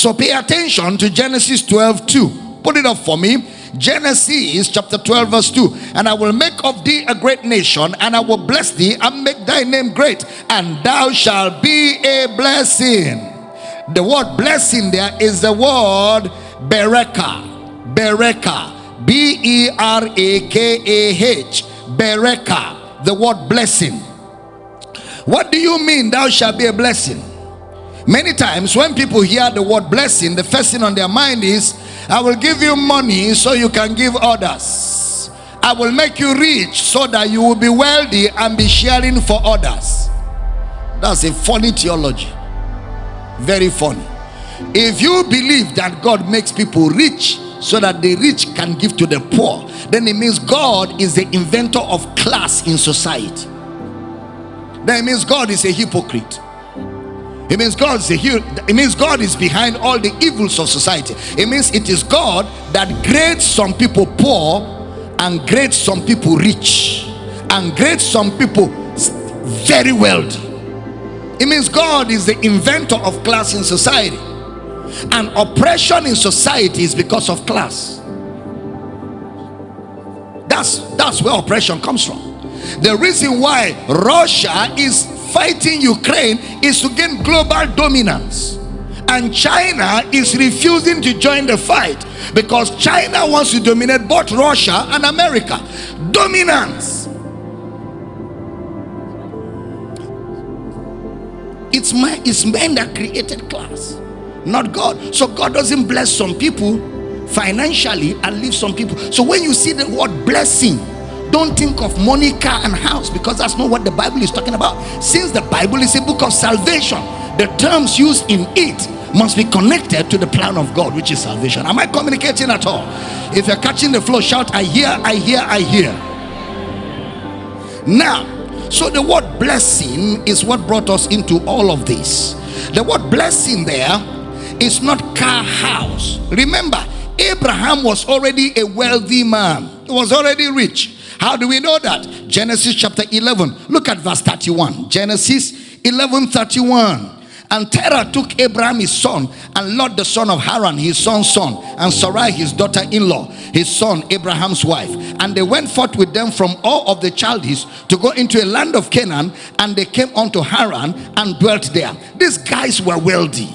So pay attention to Genesis 12 2. Put it up for me. Genesis chapter 12, verse 2. And I will make of thee a great nation, and I will bless thee and make thy name great, and thou shalt be a blessing. The word blessing there is the word bereka. Bereka. B E R A K A H. Bereka. The word blessing. What do you mean, thou shalt be a blessing? Many times when people hear the word blessing, the first thing on their mind is, I will give you money so you can give others. I will make you rich so that you will be wealthy and be sharing for others. That's a funny theology. Very funny. If you believe that God makes people rich so that the rich can give to the poor, then it means God is the inventor of class in society. Then it means God is a hypocrite. It means God is a it means God is behind all the evils of society. It means it is God that grades some people poor and grades some people rich and grades some people very wealthy. It means God is the inventor of class in society. And oppression in society is because of class. That's that's where oppression comes from. The reason why Russia is fighting Ukraine is to gain global dominance. And China is refusing to join the fight because China wants to dominate both Russia and America. Dominance. It's, my, it's men that created class, not God. So God doesn't bless some people financially and leave some people. So when you see the word blessing, don't think of money, car, and house because that's not what the Bible is talking about. Since the Bible is a book of salvation, the terms used in it must be connected to the plan of God, which is salvation. Am I communicating at all? If you're catching the flow, shout, I hear, I hear, I hear. Now, so the word blessing is what brought us into all of this. The word blessing there is not car house. Remember, Abraham was already a wealthy man, he was already rich. How do we know that? Genesis chapter 11. Look at verse 31. Genesis 11 31. And Terah took Abraham his son, and Lot the son of Haran, his son's son, and Sarai his daughter-in-law, his son Abraham's wife. And they went forth with them from all of the Chaldees to go into a land of Canaan, and they came unto Haran and dwelt there. These guys were wealthy.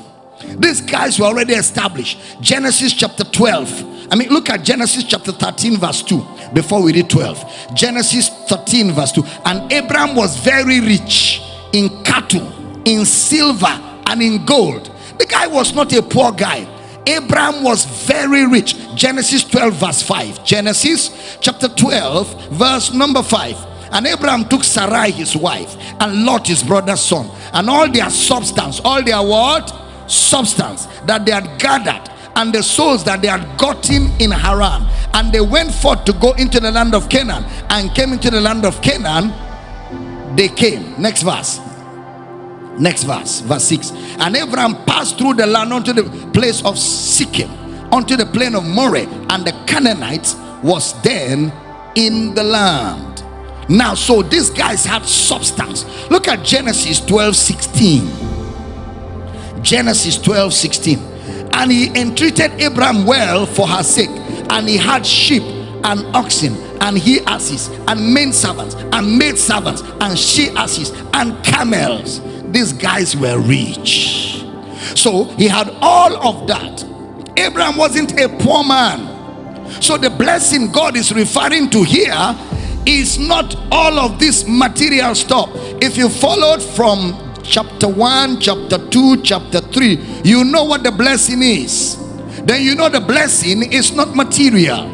These guys were already established. Genesis chapter 12. I mean, look at Genesis chapter 13, verse 2 before we read 12 genesis 13 verse 2 and abraham was very rich in cattle in silver and in gold. The guy was not a poor guy. Abraham was very rich. Genesis 12 verse 5 genesis chapter 12 verse number 5 and Abraham took Sarai his wife and Lot his brother's son and all their substance all their what substance that they had gathered and the souls that they had gotten in Haran. And they went forth to go into the land of Canaan and came into the land of Canaan. They came. Next verse. Next verse, verse 6. And Abraham passed through the land unto the place of Sichem, unto the plain of Moreh, and the Canaanites was then in the land. Now, so these guys had substance. Look at Genesis 12 16. Genesis 12 16 and he entreated Abraham well for her sake and he had sheep and oxen and he asses and men servants and maid servants and she asses and camels. These guys were rich. So he had all of that. Abraham wasn't a poor man. So the blessing God is referring to here is not all of this material stuff. If you followed from chapter 1, chapter 2, chapter 3, you know what the blessing is. Then you know the blessing is not material.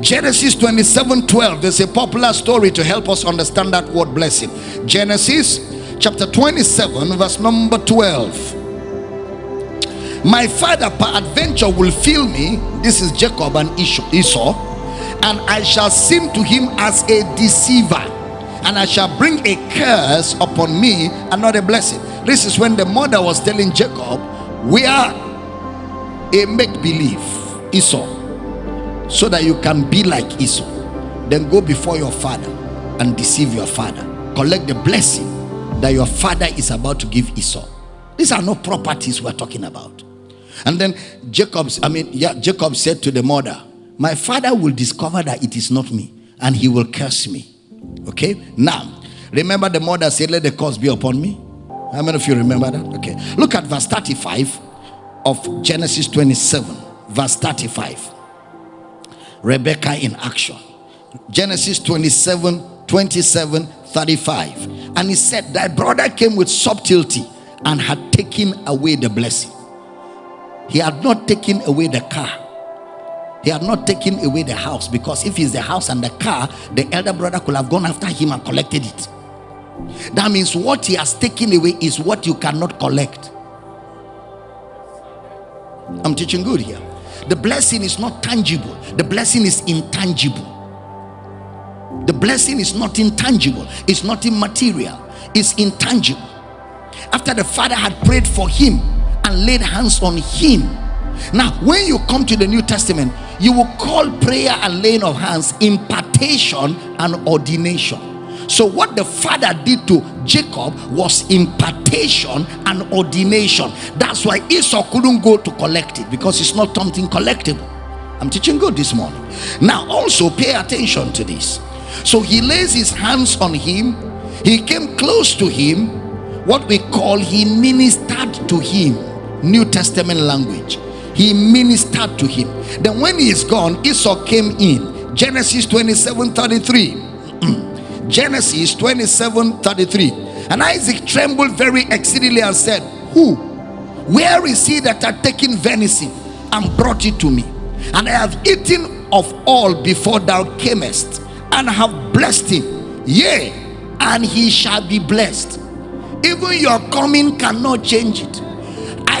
Genesis 27 12, there's a popular story to help us understand that word blessing. Genesis chapter 27, verse number 12. My father, peradventure, will fill me. This is Jacob and Esau, and I shall seem to him as a deceiver and I shall bring a curse upon me and not a blessing. This is when the mother was telling Jacob, We are a make believe Esau, so that you can be like Esau. Then go before your father and deceive your father. Collect the blessing that your father is about to give Esau. These are not properties we're talking about. And then Jacob, I mean, yeah, Jacob said to the mother, My father will discover that it is not me, and he will curse me. Okay? Now, remember the mother said, Let the curse be upon me. How many of you remember that? Okay. Look at verse 35 of Genesis 27, verse 35. Rebecca in action. Genesis 27, 27, 35. And he said, Thy brother came with subtlety and had taken away the blessing. He had not taken away the car. He had not taken away the house because if it's the house and the car, the elder brother could have gone after him and collected it. That means what he has taken away is what you cannot collect. I'm teaching good here. The blessing is not tangible, the blessing is intangible. The blessing is not intangible, it's not immaterial, it's intangible. After the father had prayed for him and laid hands on him. Now, when you come to the New Testament, you will call prayer and laying of hands impartation and ordination. So, what the father did to Jacob was impartation and ordination. That's why Esau couldn't go to collect it because it's not something collectible. I'm teaching good this morning. Now, also pay attention to this. So, he lays his hands on him, he came close to him, what we call he ministered to him. New Testament language. He ministered to him. Then, when he is gone, Esau came in. Genesis 27 33. Mm. Genesis 27 33. And Isaac trembled very exceedingly and said, Who? Where is he that had taken venison and brought it to me? And I have eaten of all before thou camest, and have blessed him. Yea, and he shall be blessed. Even your coming cannot change it.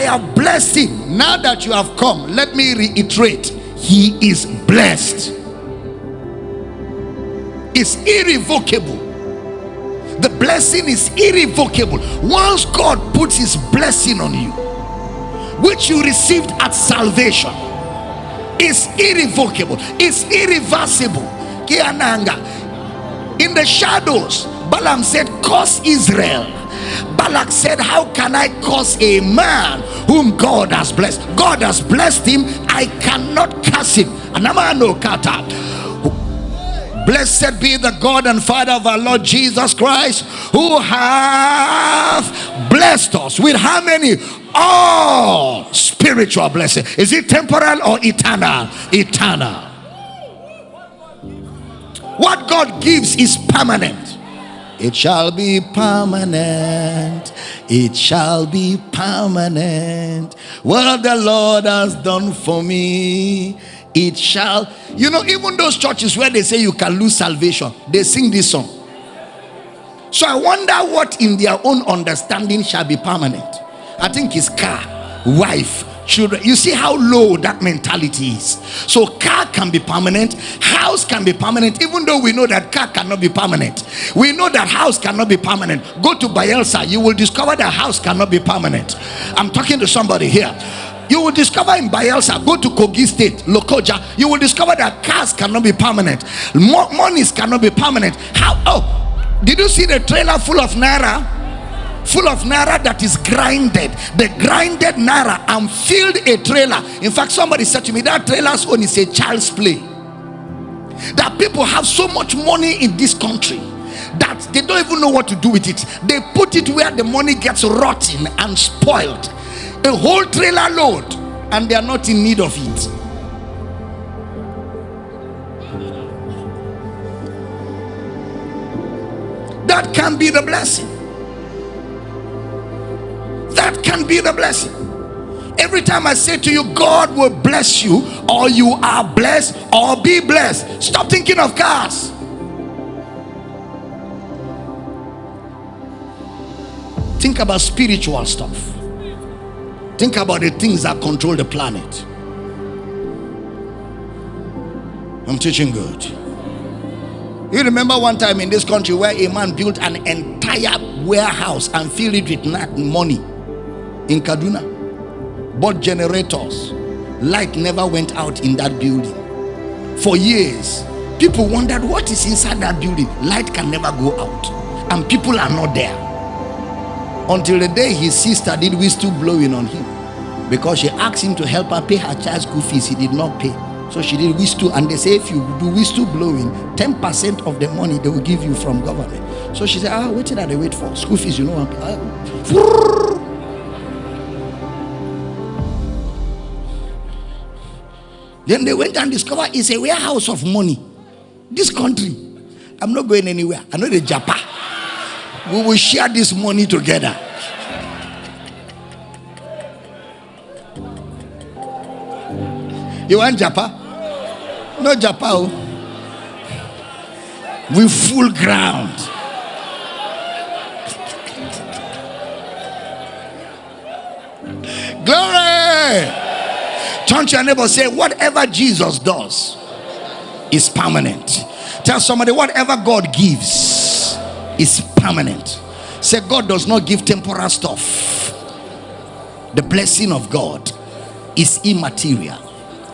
Have blessed him. Now that you have come, let me reiterate he is blessed it's irrevocable. The blessing is irrevocable. Once God puts his blessing on you, which you received at salvation, is irrevocable, it's irreversible. In the shadows, Balaam said, Curse Israel. Balak said, How can I curse a man whom God has blessed? God has blessed him, I cannot curse him. Anamano kata. Blessed be the God and Father of our Lord Jesus Christ, who hath blessed us with how many? All spiritual blessing. Is it temporal or eternal? Eternal. What God gives is permanent. It shall be permanent. It shall be permanent. What the Lord has done for me it shall you know even those churches where they say you can lose salvation they sing this song so i wonder what in their own understanding shall be permanent i think it's car wife children you see how low that mentality is so car can be permanent house can be permanent even though we know that car cannot be permanent we know that house cannot be permanent go to Bayelsa you will discover that house cannot be permanent i'm talking to somebody here you will discover in Bayelsa, go to Kogi State, Lokoja, you will discover that cars cannot be permanent, monies cannot be permanent. How? Oh, did you see the trailer full of naira? Full of naira that is grinded, the grinded naira and filled a trailer. In fact, somebody said to me that trailer's own is a child's play. That people have so much money in this country that they don't even know what to do with it. They put it where the money gets rotten and spoiled a whole trailer load and they are not in need of it. That can be the blessing. That can be the blessing. Every time I say to you, God will bless you, or you are blessed, or be blessed, stop thinking of cars. Think about spiritual stuff. Think about the things that control the planet. I'm teaching good. You remember one time in this country where a man built an entire warehouse and filled it with money in Kaduna, bought generators. Light never went out in that building for years. People wondered what is inside that building. Light can never go out, and people are not there until the day his sister did whistle blowing on him because she asked him to help her pay her child's school fees. He did not pay. So she did whistle, and they say if you do whistle blowing, 10% of the money they will give you from government. So she said, Ah, what did I wait for? School fees, you know. Then they went and discovered it's a warehouse of money. This country, I'm not going anywhere. I know the Japa. We will share this money together. You want Japa? No Japa. Oh. We full ground. Turn to your neighbor say, whatever Jesus does is permanent. Tell somebody, whatever God gives is permanent. Say, God does not give temporal stuff. The blessing of God is immaterial,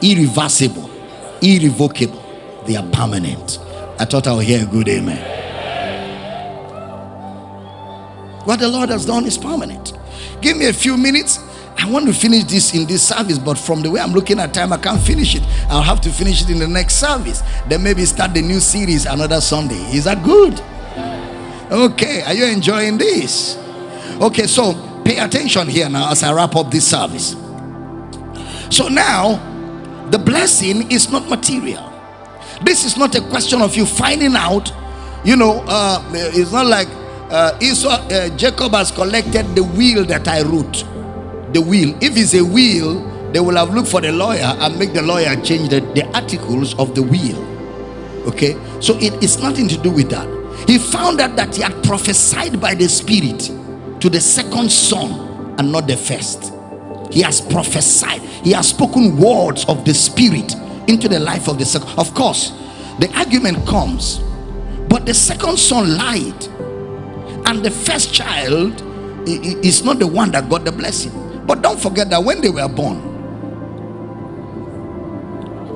irreversible, irrevocable. They are permanent. I thought I would hear a good amen. What the Lord has done is permanent. Give me a few minutes. I want to finish this in this service, but from the way I'm looking at time, I can't finish it. I'll have to finish it in the next service. Then maybe start the new series another Sunday. Is that good? Okay, are you enjoying this? Okay, so pay attention here now as I wrap up this service. So now, the blessing is not material. This is not a question of you finding out, you know, uh, it's not like uh, Esau, uh, Jacob has collected the will that I wrote. The will. If it's a will, they will have looked for the lawyer and make the lawyer change the, the articles of the will. Okay, so it is nothing to do with that. He found out that he had prophesied by the Spirit to the second son and not the first. He has prophesied, he has spoken words of the Spirit into the life of the second. Of course, the argument comes, but the second son lied, and the first child is not the one that got the blessing. But don't forget that when they were born,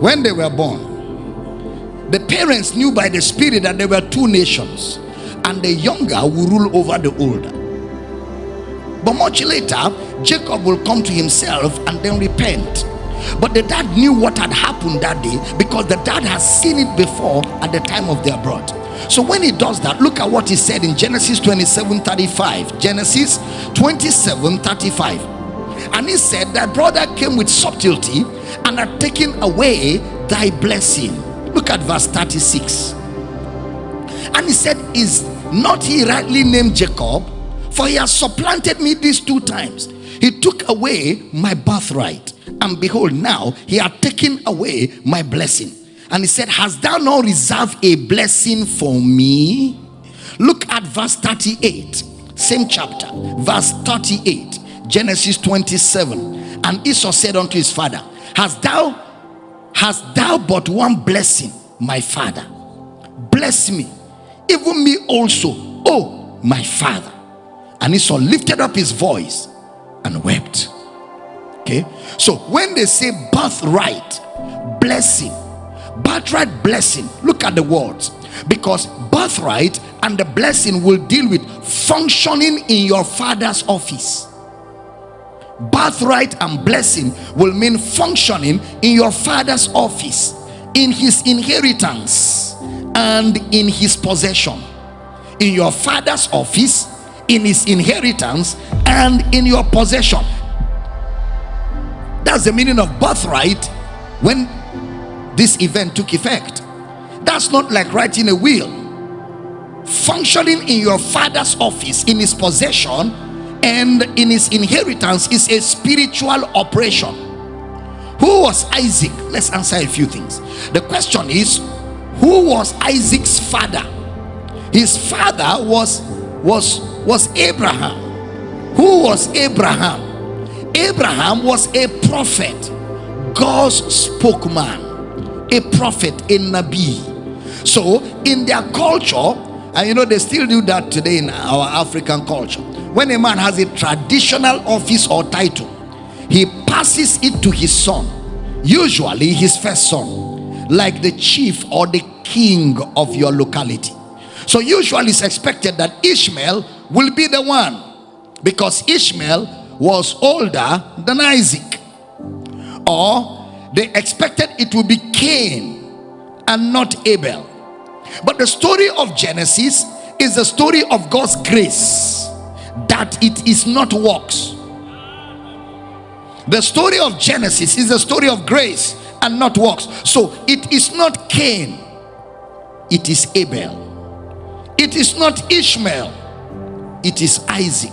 when they were born, the parents knew by the spirit that there were two nations, and the younger will rule over the older. But much later, Jacob will come to himself and then repent. But the dad knew what had happened that day because the dad has seen it before at the time of their birth. So when he does that, look at what he said in Genesis 27 35. Genesis 27 35. And he said, Thy brother came with subtlety and had taken away thy blessing. Look at verse 36. And he said, Is not he rightly named Jacob? For he has supplanted me these two times. He took away my birthright, and behold, now he had taken away my blessing. And he said, Hast thou not reserved a blessing for me? Look at verse 38, same chapter, verse 38, Genesis 27. And Esau said unto his father, Hast thou hast thou but one blessing, my father? Bless me, even me also, oh my father. And Esau lifted up his voice and wept. Okay, so when they say birthright, blessing, birthright blessing, look at the words because birthright and the blessing will deal with functioning in your father's office. Birthright and blessing will mean functioning in your father's office, in his inheritance, and in his possession. In your father's office, in his inheritance, and in your possession. That's the meaning of birthright when this event took effect. That's not like writing a will. Functioning in your father's office, in his possession, and in his inheritance is a spiritual operation. Who was Isaac? Let's answer a few things. The question is, who was Isaac's father? His father was was was Abraham. Who was Abraham? Abraham was a prophet, God's spokesman, a prophet, a Nabi. So, in their culture, and you know, they still do that today in our African culture. When a man has a traditional office or title, he passes it to his son, usually his first son, like the chief or the king of your locality. So, usually, it's expected that Ishmael will be the one because Ishmael was older than Isaac. Or they expected it would be Cain and not Abel. But the story of Genesis is the story of God's grace, that it is not works. The story of Genesis is the story of grace and not works. So it is not Cain, it is Abel. It is not Ishmael, it is Isaac.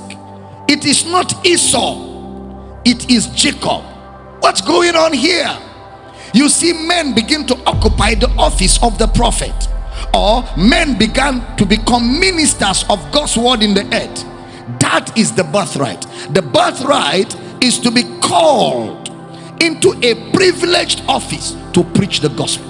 It is not Esau, it is Jacob. What's going on here? You see, men begin to occupy the office of the prophet, or men began to become ministers of God's word in the earth. That is the birthright. The birthright is to be called into a privileged office to preach the gospel.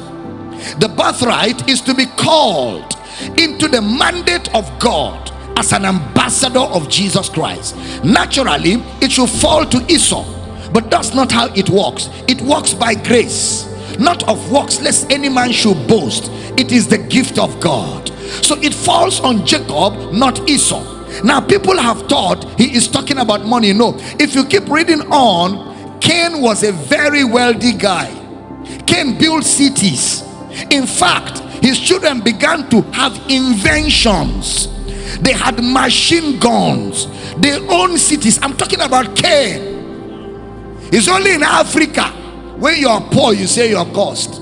The birthright is to be called into the mandate of God as an ambassador of Jesus Christ. Naturally, it should fall to Esau, but that's not how it works. It works by grace, not of works, lest any man should boast. It is the gift of God. So it falls on Jacob, not Esau. Now, people have thought he is talking about money. No, if you keep reading on, Cain was a very wealthy guy. Cain built cities. In fact, his children began to have inventions. They had machine guns. They own cities. I'm talking about Cain. It's only in Africa when you are poor, you say you're cursed.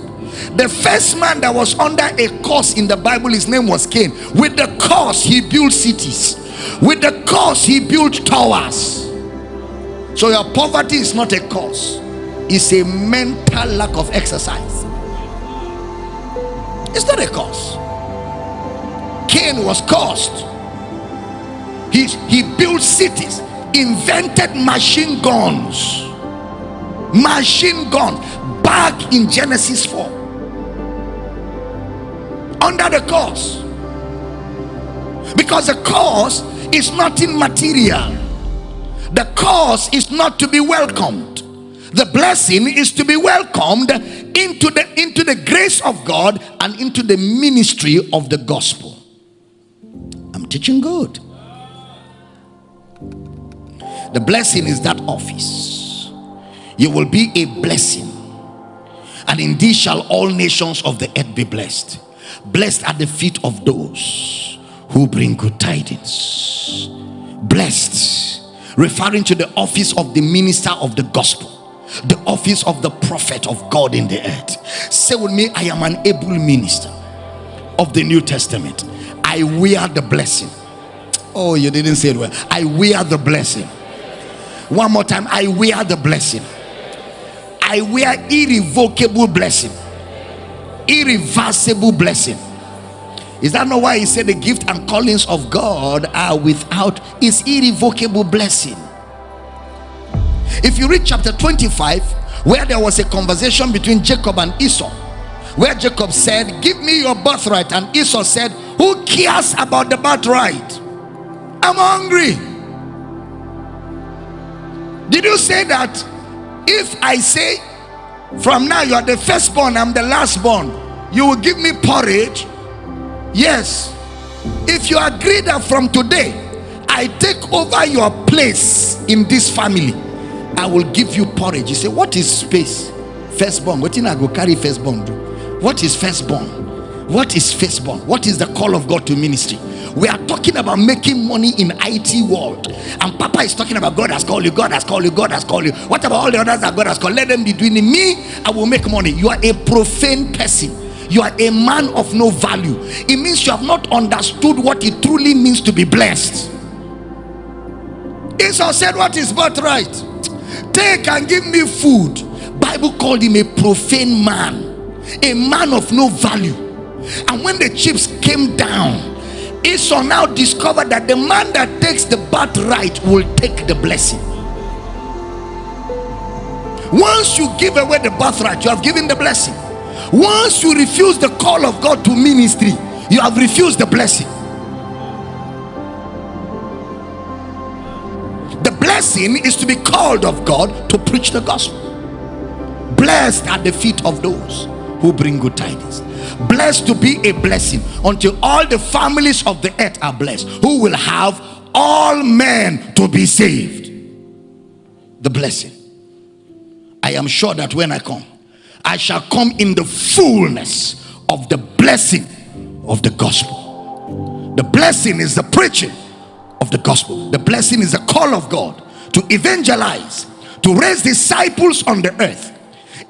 The first man that was under a curse in the Bible, his name was Cain. With the curse, he built cities. With the curse, he built towers. So your poverty is not a cause, it's a mental lack of exercise. It's not a cause. Cain was cursed. He, he built cities, invented machine guns. Machine guns back in Genesis 4. Under the cause. Because the cause is nothing material. The cause is not to be welcomed. The blessing is to be welcomed into the into the grace of God and into the ministry of the gospel. I'm teaching good. The blessing is that office. You will be a blessing. And in indeed shall all nations of the earth be blessed. Blessed are the feet of those who bring good tidings. Blessed, referring to the office of the minister of the gospel, the office of the prophet of God in the earth. Say with me, I am an able minister of the New Testament. I wear the blessing. Oh, you didn't say it well. I wear the blessing. One more time. I wear the blessing. I wear irrevocable blessing, irreversible blessing is that not why he said the gift and callings of God are without his irrevocable blessing? If you read chapter 25, where there was a conversation between Jacob and Esau, where Jacob said, Give me your birthright, and Esau said, Who cares about the birthright? I'm hungry. Did you say that if I say from now you are the firstborn, I'm the lastborn, you will give me porridge? Yes. If you agree that from today I take over your place in this family, I will give you porridge. You say, What is space? Firstborn. What in I go carry firstborn do? What is firstborn? What is firstborn? What is the call of God to ministry? We are talking about making money in IT world, and Papa is talking about God has called you, God has called you, God has called you. What about all the others that God has called? Let them be doing it. Me, I will make money. You are a profane person you are a man of no value. It means you have not understood what it truly means to be blessed. Esau said what is birthright take and give me food. Bible called him a profane man a man of no value. And when the chips came down esau now discovered that the man that takes the birthright will take the blessing. Once you give away the birthright you have given the blessing once you refuse the call of God to ministry, you have refused the blessing. The blessing is to be called of God to preach the gospel. Blessed are the feet of those who bring good tidings. Blessed to be a blessing until all the families of the earth are blessed, who will have all men to be saved. the blessing. I am sure that when I come, I shall come in the fullness of the blessing of the gospel. The blessing is the preaching of the gospel. The blessing is the call of God to evangelize, to raise disciples on the earth.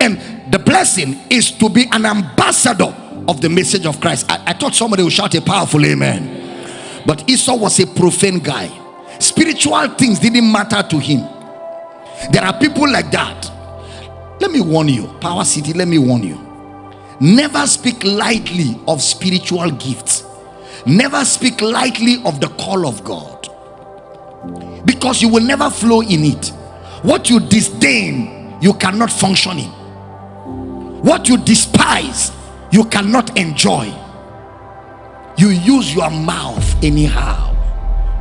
And the blessing is to be an ambassador of the message of Christ. I, I thought somebody would shout a powerful amen. But Esau was a profane guy. Spiritual things didn't matter to him. There are people like that. Let me warn you, Power City, let me warn you. Never speak lightly of spiritual gifts. Never speak lightly of the call of God. Because you will never flow in it. What you disdain, you cannot function in. What you despise, you cannot enjoy. You use your mouth anyhow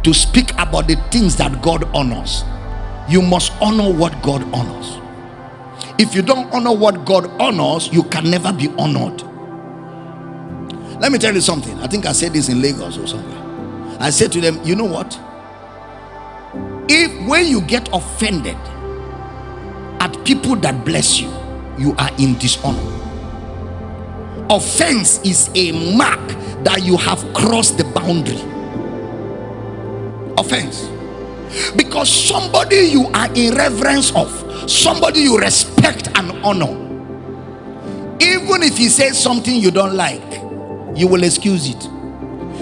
to speak about the things that God honors. You must honor what God honors. If you don't honor what God honors, you can never be honored. Let me tell you something. I think I said this in Lagos or somewhere. I said to them, you know what? If when you get offended at people that bless you, you are in dishonor. Offense is a mark that you have crossed the boundary. Offense. Because somebody you are in reverence of somebody you respect and honor. Even if he says something you don't like you will excuse it.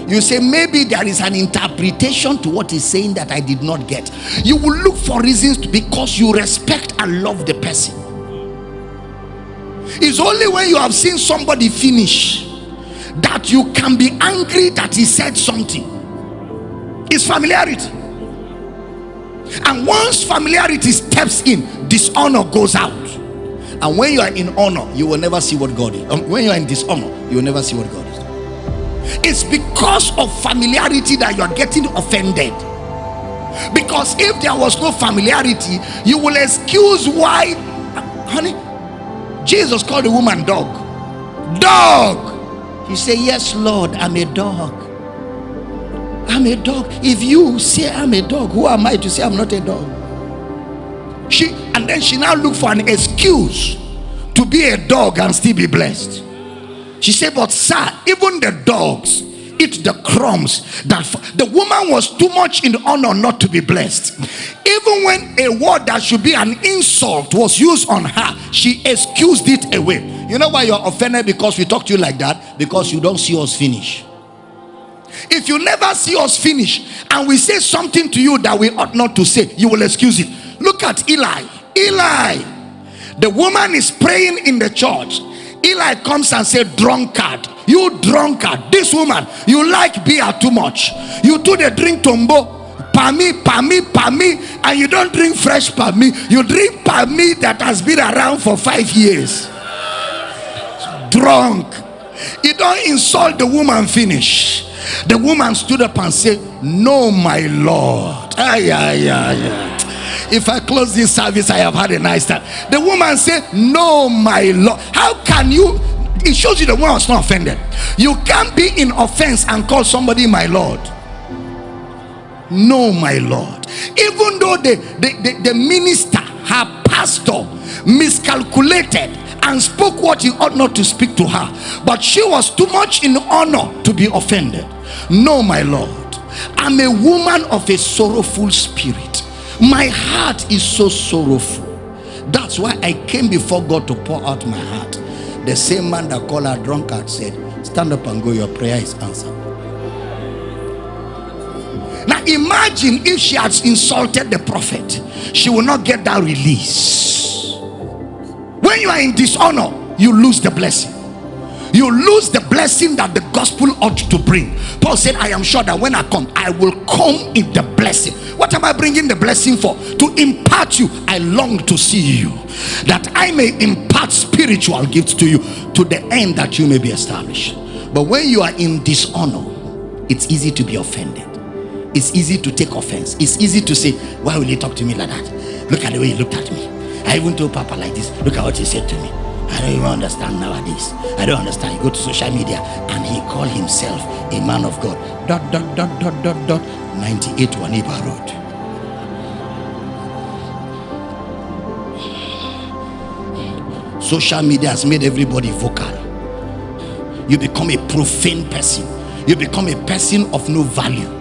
You say maybe there is an interpretation to what he's saying that i did not get. You will look for reasons because you respect and love the person. It's only when you have seen somebody finish that you can be angry that he said something. It's familiarity and once familiarity steps in dishonor goes out. And when you are in honor you will never see what god is. Um, when you are in dishonor you will never see what god is it's because of familiarity that you are getting offended. Because if there was no familiarity you will excuse why honey jesus called the woman dog. Dog! He said yes lord i'm a dog I'm a dog. If you say I'm a dog, who am I to say I'm not a dog? She and then she now look for an excuse to be a dog and still be blessed. She said, But sir, even the dogs eat the crumbs that the woman was too much in honor not to be blessed. Even when a word that should be an insult was used on her, she excused it away. You know why you're offended because we talk to you like that? Because you don't see us finish. If you never see us finish and we say something to you that we ought not to say, you will excuse it. Look at Eli. Eli, the woman is praying in the church. Eli comes and said, Drunkard, you drunkard, this woman, you like beer too much. You do the drink tombo, pami, pami, pami, and you don't drink fresh pami. You drink pami that has been around for five years. Drunk. You don't insult the woman, finish. The woman stood up and said, No, my Lord. Ay, ay, ay, ay. If I close this service, I have had a nice time. The woman said, No, my Lord. How can you? It shows you the woman was not offended. You can't be in offense and call somebody my Lord. No, my Lord. Even though the, the, the, the minister, her pastor, miscalculated and spoke what he ought not to speak to her, but she was too much in honor to be offended. No, my Lord, I'm a woman of a sorrowful spirit. My heart is so sorrowful. That's why I came before God to pour out my heart. The same man that called her drunkard said, Stand up and go, your prayer is answered. Now imagine if she had insulted the prophet, she will not get that release. When you are in dishonor, you lose the blessing you lose the blessing that the gospel ought to bring. Paul said, I am sure that when I come, I will come in the blessing. What am I bringing the blessing for? To impart you. I long to see you that I may impart spiritual gifts to you to the end that you may be established. But when you are in dishonor, it's easy to be offended. It's easy to take offense. It's easy to say, Why will you talk to me like that? Look at the way he looked at me. I even told Papa like this. Look at what he said to me. I don't even understand nowadays. I don't understand. You go to social media and he call himself a man of God. Dot, dot, dot, dot, dot, dot. 98 Waniba Road. Social media has made everybody vocal. You become a profane person. You become a person of no value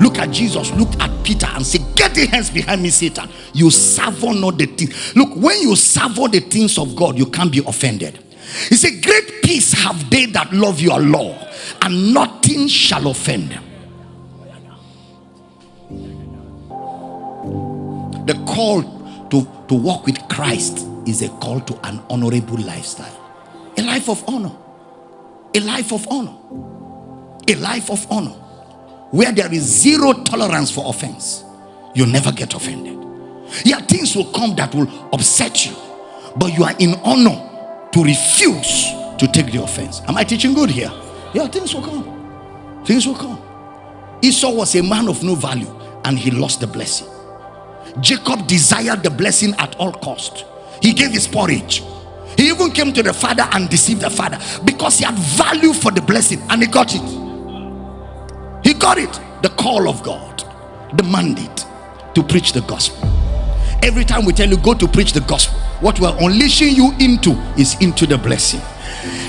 look at jesus look at peter and say get the hands behind me satan. You savor not the things look when you savor the things of god you can't be offended. He said great peace have they that love your law and nothing shall offend them. The call to, to walk with christ is a call to an honorable lifestyle. A life of honor. A life of honor. A life of honor where there is zero tolerance for offense you never get offended. Yeah things will come that will upset you but you are in honor to refuse to take the offense. Am i teaching good here? Yeah things will come. Things will come. Esau was a man of no value and he lost the blessing. Jacob desired the blessing at all cost. He gave his porridge. He even came to the father and deceived the father because he had value for the blessing and he got it. He got it. The call of God, the mandate to preach the gospel. Every time we tell you go to preach the gospel, what we're unleashing you into is into the blessing.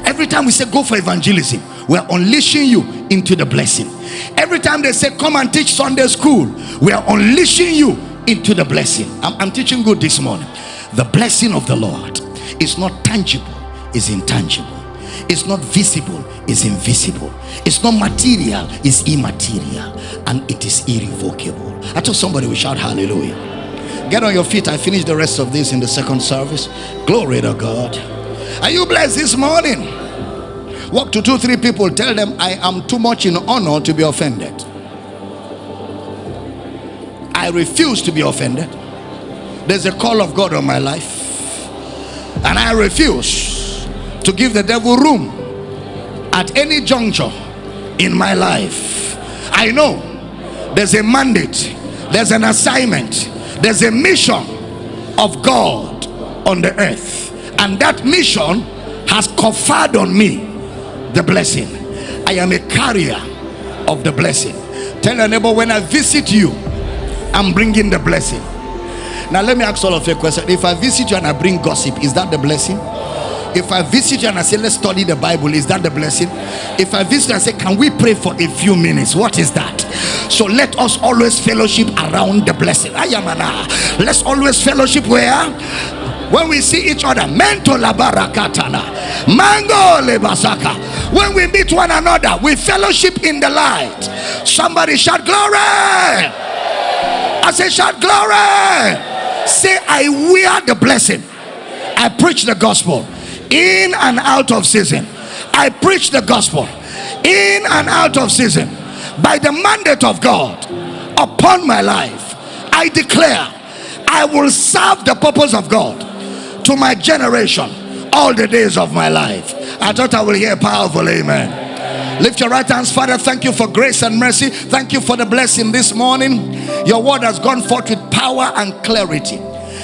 Every time we say go for evangelism, we're unleashing you into the blessing. Every time they say come and teach Sunday school, we are unleashing you into the blessing. I'm, I'm teaching good this morning. The blessing of the Lord is not tangible, it's intangible. It's not visible, it's invisible. It's not material, it's immaterial. And it is irrevocable. I told somebody we shout hallelujah. Get on your feet. I finish the rest of this in the second service. Glory to God. Are you blessed this morning? Walk to two, three people. Tell them I am too much in honor to be offended. I refuse to be offended. There's a call of God on my life. And I refuse to give the devil room at any juncture in my life. I know there's a mandate, there's an assignment, there's a mission of God on the earth. And that mission has conferred on me the blessing. I am a carrier of the blessing. Tell your neighbor when I visit you, I'm bringing the blessing. Now, let me ask all of you a question. If I visit you and I bring gossip, is that the blessing? If I visit you and I say, let's study the Bible, is that the blessing? If I visit you and say, can we pray for a few minutes? What is that? So let us always fellowship around the blessing. Ayamana. Let's always fellowship where? When we see each other. Mento labarakatana. Mango lebasaka. When we meet one another, we fellowship in the light. Somebody shout glory. I say shout glory say i wear the blessing i preach the gospel in and out of season i preach the gospel in and out of season by the mandate of god upon my life i declare i will serve the purpose of god to my generation all the days of my life i thought i will hear powerful amen Lift your right hands, Father. Thank you for grace and mercy. Thank you for the blessing this morning. Your word has gone forth with power and clarity.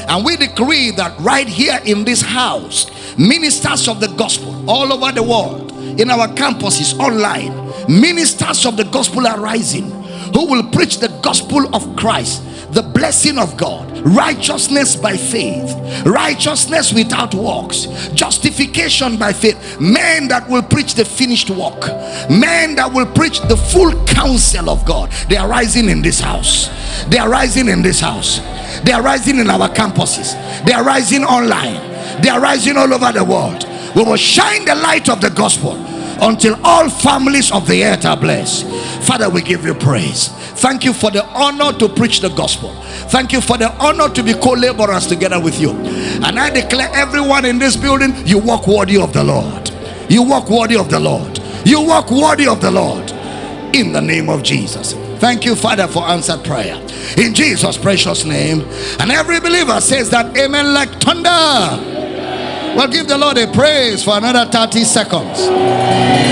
And we decree that right here in this house, ministers of the gospel all over the world, in our campuses, online, ministers of the gospel are rising who will preach the gospel of Christ the blessing of God, righteousness by faith, righteousness without works, justification by faith, men that will preach the finished work, men that will preach the full counsel of God. They are rising in this house, they are rising in this house, they are rising in our campuses, they are rising online, they are rising all over the world. We will shine the light of the gospel until all families of the earth are blessed. Father, we give you praise. Thank you for the honor to preach the gospel. Thank you for the honor to be co-laborers together with you. And I declare everyone in this building, you walk worthy of the Lord. You walk worthy of the Lord. You walk worthy of the Lord. In the name of Jesus. Thank you, Father, for answered prayer. In Jesus' precious name. And every believer says that amen like thunder. Well, give the Lord a praise for another 30 seconds.